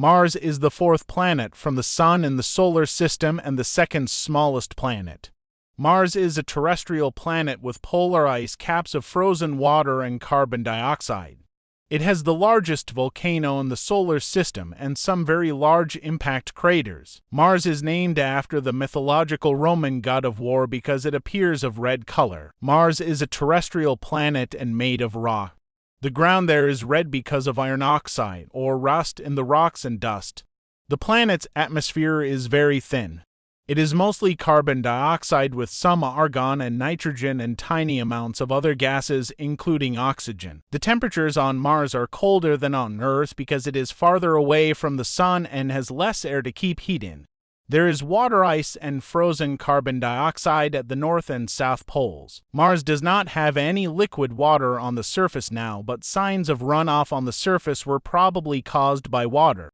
Mars is the fourth planet from the Sun in the solar system and the second smallest planet. Mars is a terrestrial planet with polar ice caps of frozen water and carbon dioxide. It has the largest volcano in the solar system and some very large impact craters. Mars is named after the mythological Roman god of war because it appears of red color. Mars is a terrestrial planet and made of rock. The ground there is red because of iron oxide, or rust in the rocks and dust. The planet's atmosphere is very thin. It is mostly carbon dioxide with some argon and nitrogen and tiny amounts of other gases, including oxygen. The temperatures on Mars are colder than on Earth because it is farther away from the Sun and has less air to keep heat in. There is water ice and frozen carbon dioxide at the north and south poles. Mars does not have any liquid water on the surface now, but signs of runoff on the surface were probably caused by water.